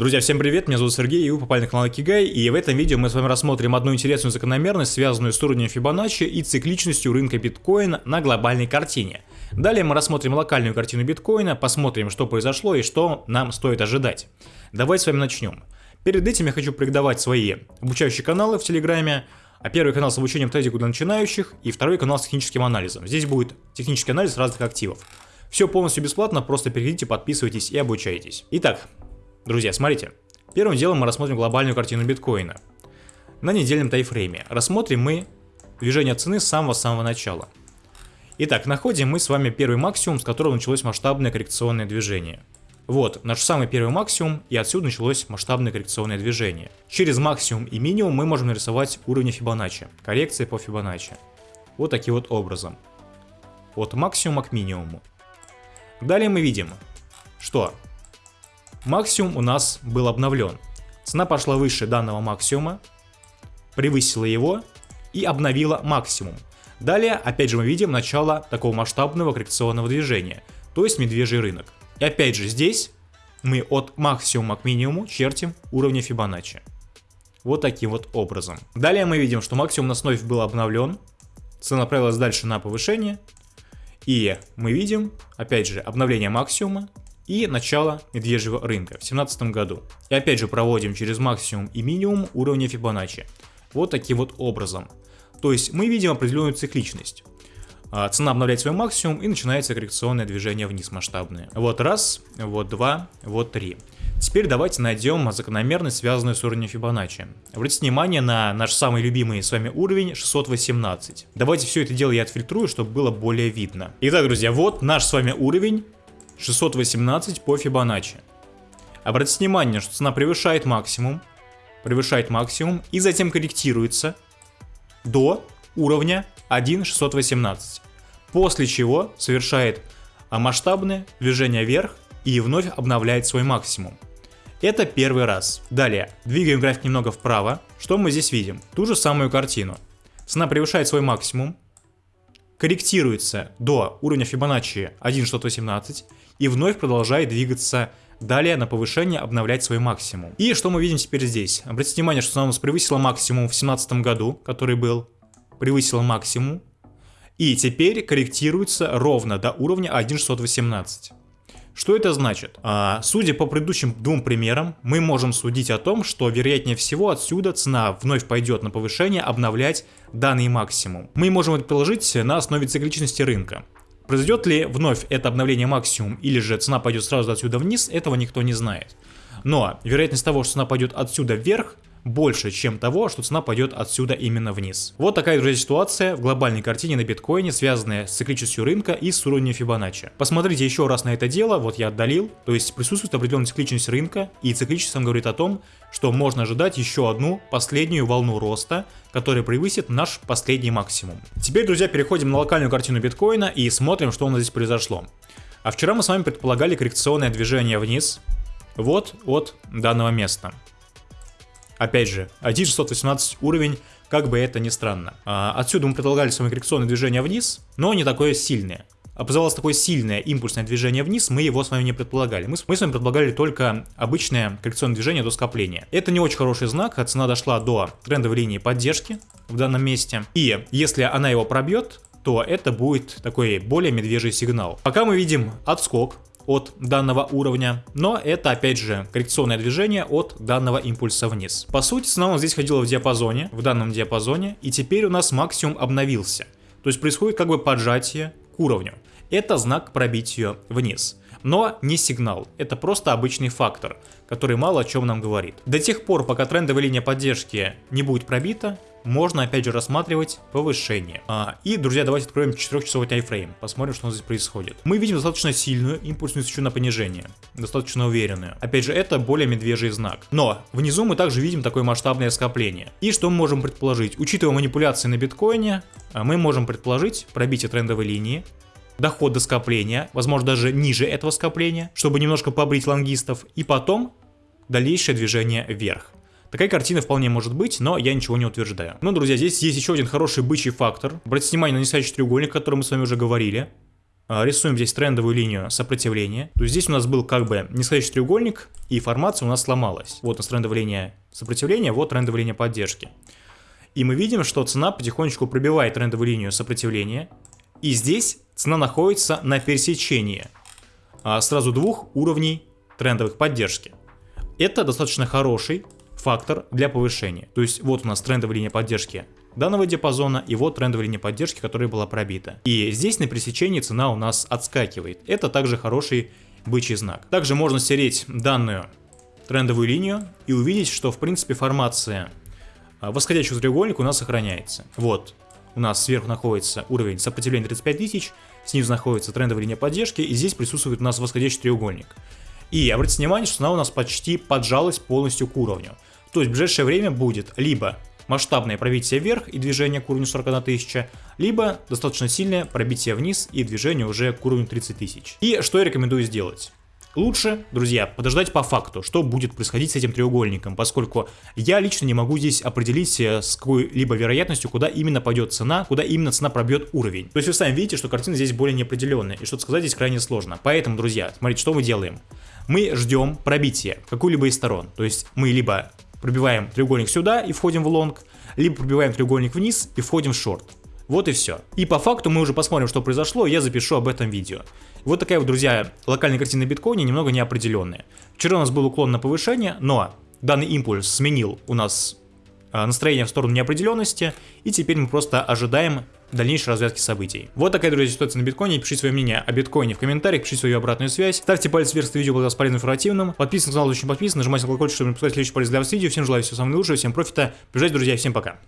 Друзья, всем привет, меня зовут Сергей, и вы попали на канал Кигай, и в этом видео мы с вами рассмотрим одну интересную закономерность, связанную с уровнем Фибоначчи и цикличностью рынка биткоина на глобальной картине. Далее мы рассмотрим локальную картину биткоина, посмотрим, что произошло и что нам стоит ожидать. Давайте с вами начнем. Перед этим я хочу порекомендовать свои обучающие каналы в Телеграме, а первый канал с обучением трейдингу для начинающих и второй канал с техническим анализом. Здесь будет технический анализ разных активов. Все полностью бесплатно, просто перейдите, подписывайтесь и обучайтесь. Итак, Друзья, смотрите. Первым делом мы рассмотрим глобальную картину биткоина. На недельном тайфрейме рассмотрим мы движение цены с самого-самого начала. Итак, находим мы с вами первый максимум, с которого началось масштабное коррекционное движение. Вот, наш самый первый максимум, и отсюда началось масштабное коррекционное движение. Через максимум и минимум мы можем нарисовать уровни Фибоначчи, коррекции по Фибоначчи. Вот таким вот образом. От максимума к минимуму. Далее мы видим, что Максимум у нас был обновлен. Цена пошла выше данного максимума, превысила его и обновила максимум. Далее, опять же, мы видим начало такого масштабного коррекционного движения, то есть медвежий рынок. И опять же, здесь мы от максимума к минимуму чертим уровни Фибоначчи. Вот таким вот образом. Далее мы видим, что максимум на вновь был обновлен, цена направилась дальше на повышение, и мы видим, опять же, обновление максимума, и начало медвежьего рынка в 2017 году. И опять же проводим через максимум и минимум уровня Фибоначчи. Вот таким вот образом. То есть мы видим определенную цикличность. А, цена обновляет свой максимум и начинается коррекционное движение вниз масштабное. Вот раз, вот два, вот три. Теперь давайте найдем закономерность, связанную с уровнем Фибоначчи. Обратите внимание на наш самый любимый с вами уровень 618. Давайте все это дело я отфильтрую, чтобы было более видно. Итак, друзья, вот наш с вами уровень 618 по Фибоначчи. Обратите внимание, что цена превышает максимум, превышает максимум и затем корректируется до уровня 1.618, после чего совершает масштабное движение вверх и вновь обновляет свой максимум. Это первый раз. Далее, двигаем график немного вправо. Что мы здесь видим? Ту же самую картину. Цена превышает свой максимум, корректируется до уровня Фибоначчи 1.618 и вновь продолжает двигаться далее на повышение, обновлять свой максимум. И что мы видим теперь здесь? Обратите внимание, что она у нас превысила максимум в 2017 году, который был, превысила максимум, и теперь корректируется ровно до уровня 1.618. Что это значит? А, судя по предыдущим двум примерам, мы можем судить о том, что вероятнее всего отсюда цена вновь пойдет на повышение, обновлять данный максимум. Мы можем это приложить на основе цикличности рынка. Произойдет ли вновь это обновление максимум или же цена пойдет сразу отсюда вниз, этого никто не знает. Но вероятность того, что цена пойдет отсюда вверх, больше, чем того, что цена пойдет отсюда именно вниз. Вот такая, друзья, ситуация в глобальной картине на биткоине, связанная с цикличностью рынка и с уровнем Фибоначчи. Посмотрите еще раз на это дело, вот я отдалил, то есть присутствует определенная цикличность рынка, и цикличность нам говорит о том, что можно ожидать еще одну последнюю волну роста, которая превысит наш последний максимум. Теперь, друзья, переходим на локальную картину биткоина и смотрим, что у нас здесь произошло. А вчера мы с вами предполагали коррекционное движение вниз, вот от данного места. Опять же, 1618 уровень, как бы это ни странно. А, отсюда мы предлагали с вами коррекционное движение вниз, но не такое сильное. Образовалось такое сильное импульсное движение вниз, мы его с вами не предполагали. Мы, мы с вами предполагали только обычное коррекционное движение до скопления. Это не очень хороший знак, а цена дошла до трендовой линии поддержки в данном месте. И если она его пробьет, то это будет такой более медвежий сигнал. Пока мы видим отскок от данного уровня, но это опять же коррекционное движение от данного импульса вниз. По сути, цена у здесь ходила в диапазоне, в данном диапазоне, и теперь у нас максимум обновился. То есть происходит как бы поджатие к уровню. Это знак пробития вниз. Но не сигнал, это просто обычный фактор, который мало о чем нам говорит. До тех пор, пока трендовая линия поддержки не будет пробита, можно опять же рассматривать повышение. А, и, друзья, давайте откроем 4-часовой тайфрейм, посмотрим, что у нас здесь происходит. Мы видим достаточно сильную импульсную свечу на понижение, достаточно уверенную. Опять же, это более медвежий знак. Но внизу мы также видим такое масштабное скопление. И что мы можем предположить? Учитывая манипуляции на биткоине, а, мы можем предположить пробитие трендовой линии, доход до скопления, возможно даже ниже этого скопления, чтобы немножко побрить лонгистов, и потом дальнейшее движение вверх. Такая картина вполне может быть, но я ничего не утверждаю. Ну, друзья, здесь есть еще один хороший бычий фактор. Обратите внимание на нисходящий треугольник, о котором мы с вами уже говорили. а, рисуем здесь трендовую линию сопротивления. То есть здесь у нас был как бы нисходящий треугольник, и формация у нас сломалась. Вот у нас трендовая линия сопротивления, вот трендовая линия поддержки. И мы видим, что цена потихонечку пробивает трендовую линию сопротивления. И здесь цена находится на пересечении а, сразу двух уровней трендовых поддержки. Это достаточно хороший фактор для повышения. То есть вот у нас трендовая линия поддержки данного диапазона и вот трендовая линия поддержки, которая была пробита. И здесь на пересечении цена у нас отскакивает. Это также хороший бычий знак. Также можно стереть данную трендовую линию и увидеть, что в принципе формация а, восходящего треугольника у нас сохраняется. Вот, у нас сверху находится уровень сопротивления 35 тысяч, снизу находится трендовая линия поддержки, и здесь присутствует у нас восходящий треугольник. И обратите внимание, что она у нас почти поджалась полностью к уровню. То есть в ближайшее время будет либо масштабное пробитие вверх и движение к уровню 41 тысяча, либо достаточно сильное пробитие вниз и движение уже к уровню 30 тысяч. И что я рекомендую сделать? Лучше, друзья, подождать по факту, что будет происходить с этим треугольником, поскольку я лично не могу здесь определить э, с какой-либо вероятностью, куда именно пойдет цена, куда именно цена пробьет уровень. То есть вы сами видите, что картина здесь более неопределенная, и что-то сказать здесь крайне сложно. Поэтому, друзья, смотрите, что мы делаем. Мы ждем пробития какой-либо из сторон, то есть мы либо пробиваем треугольник сюда и входим в лонг, либо пробиваем треугольник вниз и входим в шорт. Вот и все. И по факту мы уже посмотрим, что произошло, я запишу об этом видео. Вот такая вот, друзья, локальная картина биткоина немного неопределенная. Вчера у нас был уклон на повышение, но данный импульс сменил у нас а, настроение в сторону неопределенности, и теперь мы просто ожидаем дальнейшей развязки событий. Вот такая, друзья, ситуация на биткоине. Пишите свое мнение о биткоине в комментариях, пишите свою обратную связь. Ставьте палец вверх, если видео было полезным информативным. Подписывайтесь на канал, очень подписан, нажимайте на колокольчик, чтобы не пропускать следующий полезный для вас видео. Всем желаю всего самого лучшего, всем профита. Бежать, друзья, всем пока.